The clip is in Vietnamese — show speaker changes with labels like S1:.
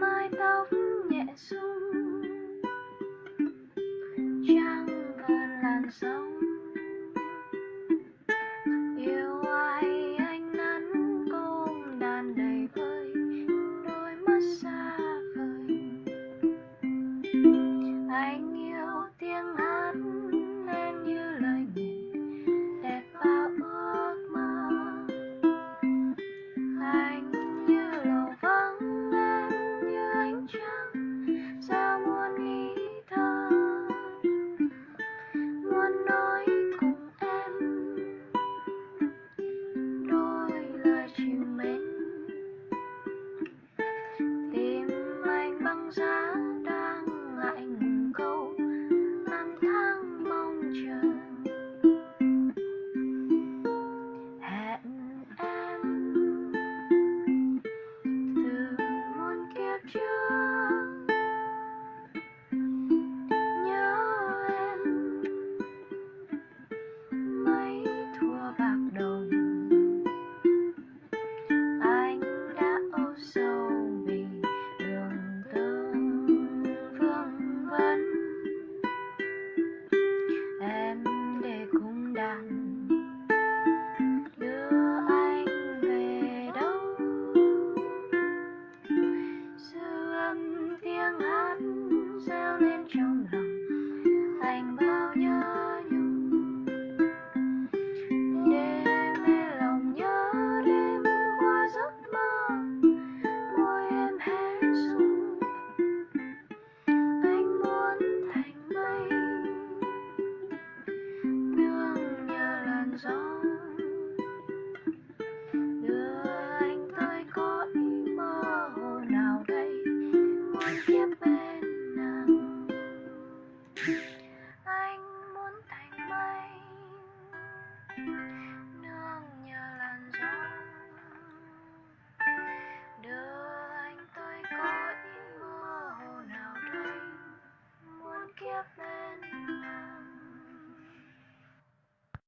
S1: mái tóc nhẹ xuống. nương nhờ làn gió. Đưa anh tới cõi mơ hồ nào đây? Muốn kiếp bên nào?